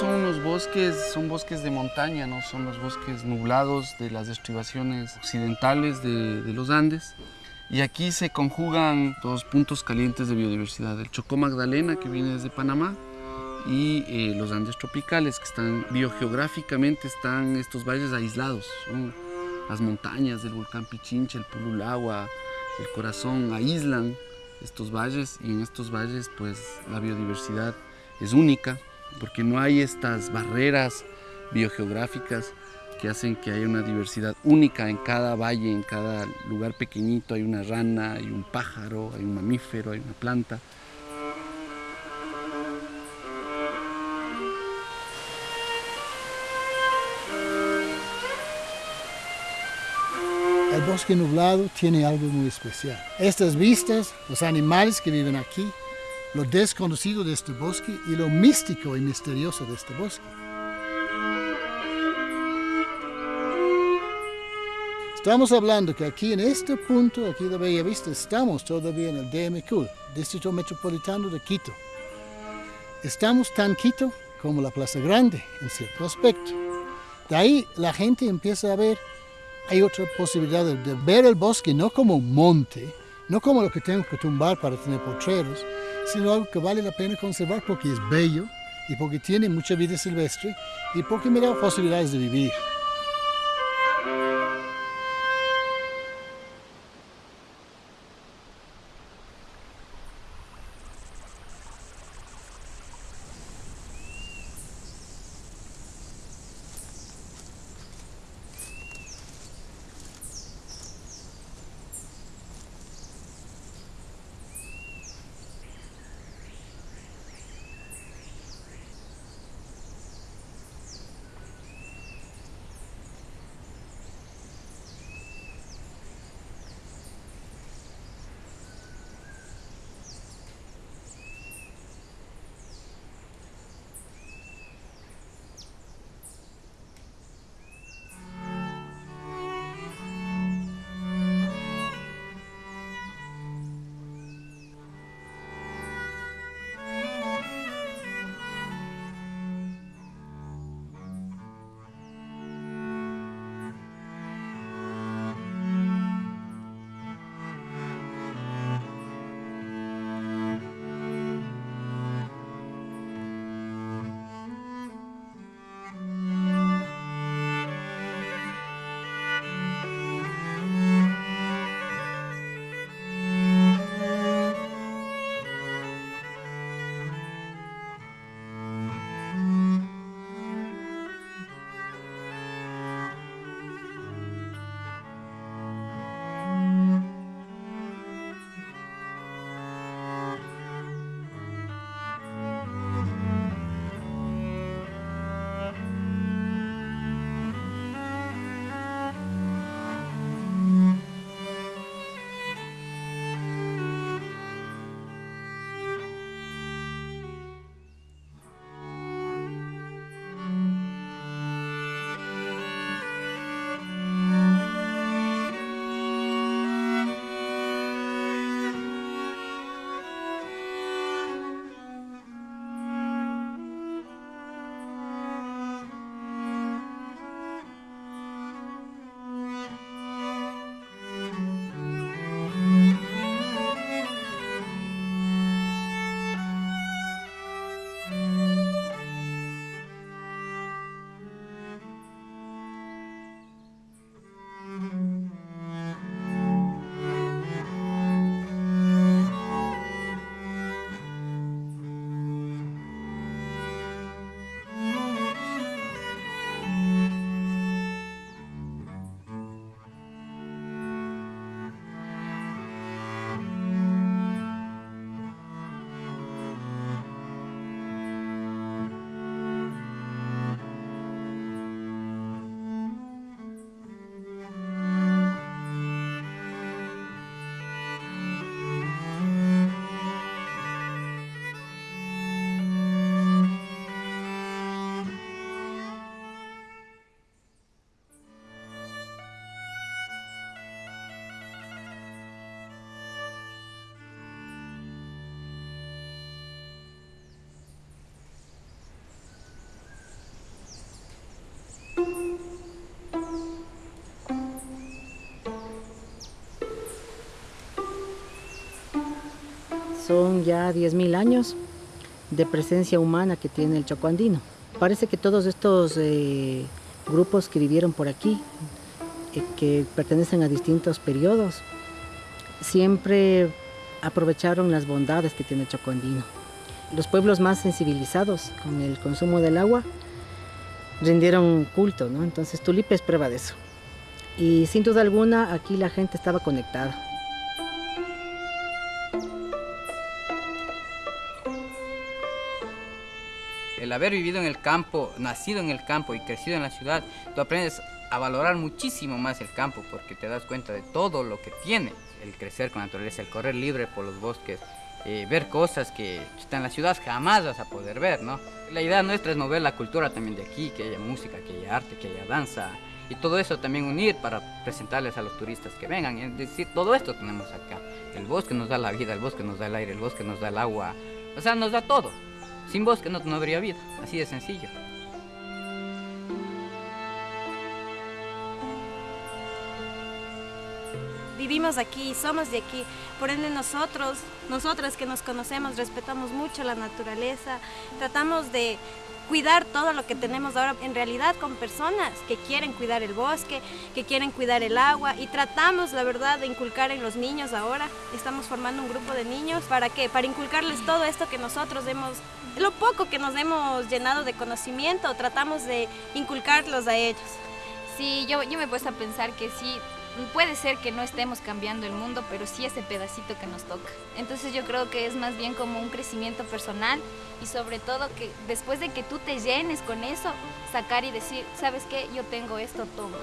son unos bosques, son bosques de montaña, ¿no? Son los bosques nublados de las estribaciones occidentales de, de los Andes. Y aquí se conjugan dos puntos calientes de biodiversidad, el Chocó Magdalena que viene desde Panamá y eh, los Andes tropicales que están biogeográficamente están estos valles aislados, son las montañas del volcán Pichincha, el Pululagua, el Corazón aíslan estos valles y en estos valles pues la biodiversidad es única porque no hay estas barreras biogeográficas que hacen que haya una diversidad única en cada valle, en cada lugar pequeñito hay una rana, hay un pájaro, hay un mamífero, hay una planta. El bosque nublado tiene algo muy especial. Estas vistas, los animales que viven aquí, lo desconocido de este bosque y lo místico y misterioso de este bosque. Estamos hablando que aquí en este punto, aquí de Bella Vista, estamos todavía en el DMQ, Distrito Metropolitano de Quito. Estamos tan Quito como la Plaza Grande, en cierto aspecto. De ahí la gente empieza a ver, hay otra posibilidad de, de ver el bosque no como un monte, no como lo que tengo que tumbar para tener potreros, sino algo que vale la pena conservar porque es bello y porque tiene mucha vida silvestre y porque me da posibilidades de vivir. Son ya 10.000 años de presencia humana que tiene el chocoandino. Parece que todos estos eh, grupos que vivieron por aquí, eh, que pertenecen a distintos periodos, siempre aprovecharon las bondades que tiene el chocoandino. Los pueblos más sensibilizados con el consumo del agua rindieron culto, ¿no? Entonces Tulipe es prueba de eso. Y sin duda alguna aquí la gente estaba conectada. el haber vivido en el campo, nacido en el campo y crecido en la ciudad, tú aprendes a valorar muchísimo más el campo porque te das cuenta de todo lo que tiene el crecer con la naturaleza, el correr libre por los bosques, eh, ver cosas que en la ciudad jamás vas a poder ver, ¿no? La idea nuestra es mover la cultura también de aquí, que haya música, que haya arte, que haya danza y todo eso también unir para presentarles a los turistas que vengan. Es decir, todo esto tenemos acá. El bosque nos da la vida, el bosque nos da el aire, el bosque nos da el agua, o sea, nos da todo. Sin bosque no, no habría vida, así de sencillo. Vivimos aquí, somos de aquí, por ende nosotros, nosotras que nos conocemos, respetamos mucho la naturaleza, tratamos de cuidar todo lo que tenemos ahora en realidad con personas que quieren cuidar el bosque, que quieren cuidar el agua y tratamos la verdad de inculcar en los niños ahora. Estamos formando un grupo de niños para qué? Para inculcarles todo esto que nosotros hemos lo poco que nos hemos llenado de conocimiento, tratamos de inculcarlos a ellos. Sí, yo, yo me he puesto a pensar que sí, puede ser que no estemos cambiando el mundo, pero sí ese pedacito que nos toca. Entonces yo creo que es más bien como un crecimiento personal y sobre todo que después de que tú te llenes con eso, sacar y decir, ¿sabes qué? Yo tengo esto, toma.